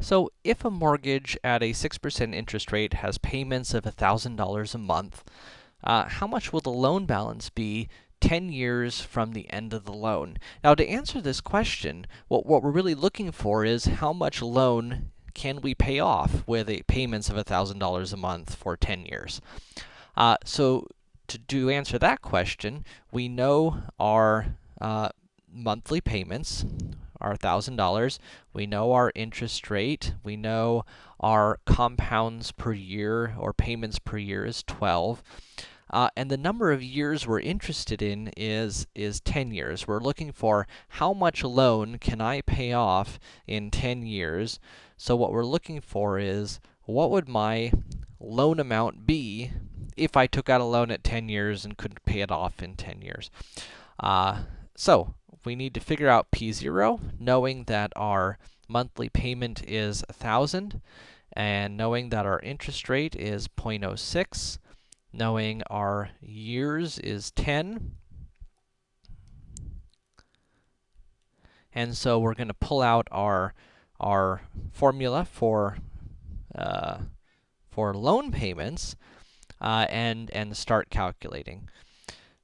So, if a mortgage at a 6% interest rate has payments of $1,000 a month, uh, how much will the loan balance be 10 years from the end of the loan? Now, to answer this question, what, what we're really looking for is how much loan can we pay off with a payments of $1,000 a month for 10 years? Uh, so, to do answer that question, we know our uh, monthly payments our $1,000. We know our interest rate. We know our compounds per year or payments per year is 12. Uh, and the number of years we're interested in is, is 10 years. We're looking for how much loan can I pay off in 10 years. So what we're looking for is, what would my loan amount be if I took out a loan at 10 years and couldn't pay it off in 10 years? Uh, so, we need to figure out P0, knowing that our monthly payment is 1000 and knowing that our interest rate is 0.06, knowing our years is 10. And so we're going to pull out our our formula for uh, for loan payments uh, and and start calculating.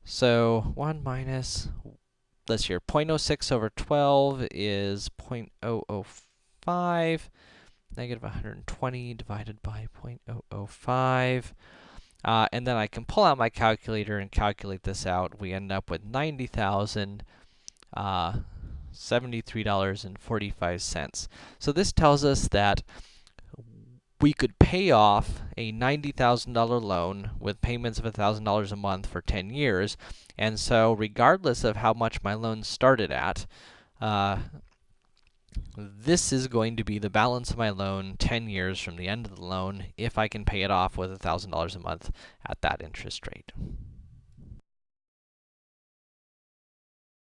So 1 minus let's here, 0.06 over 12 is 0.005, negative 120 divided by 0.005. Uh, and then I can pull out my calculator and calculate this out. We end up with 90,000, uh, $73.45. So this tells us that we could pay off a $90,000 loan with payments of $1,000 a month for 10 years. And so regardless of how much my loan started at, uh, this is going to be the balance of my loan 10 years from the end of the loan if I can pay it off with $1,000 a month at that interest rate.